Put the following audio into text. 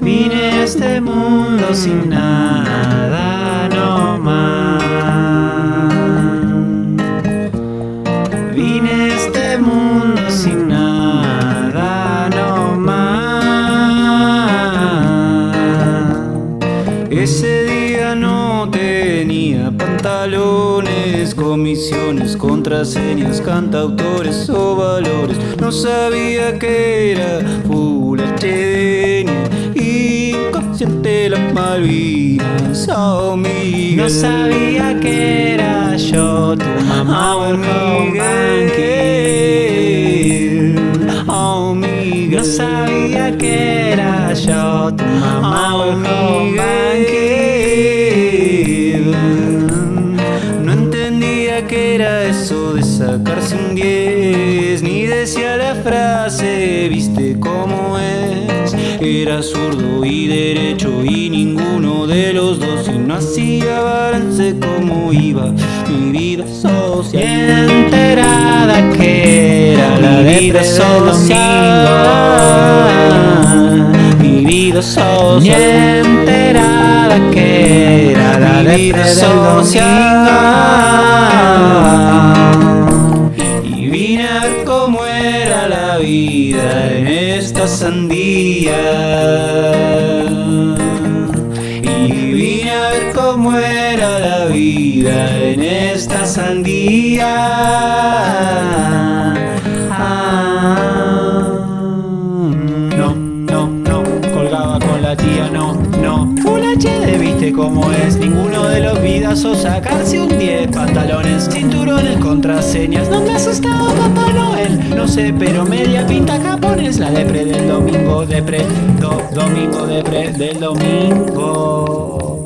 Vine a este mundo sin nada, no más. Vine a este mundo sin nada, no más. Ese tenía pantalones, comisiones, contraseñas, cantautores o valores. No sabía que era full HD inconsciente las Malvinas, oh Miguel. No sabía que era yo tu mamá Oh Miguel, oh Miguel. No sabía que era yo tu mamá Oh Miguel. Sacarse un 10 Ni decía la frase, viste cómo es. Era zurdo y derecho y ninguno de los dos Y no hacía balance como iba mi vida social enterada que era la de vida social Mi vida social. Enterada que era la de vida social en esta sandía. Y vine a ver cómo era la vida en esta sandía. Ah, No, no, no, colgaba con la tía, no, no. Full HD, viste cómo es. Ninguno de los vidazos sacarse un 10 Pantalones, cinturones, contraseñas. No me asustaba Papá Noel. No sé, pero media pinta japonés La depre del domingo, depre, do, domingo, depre del domingo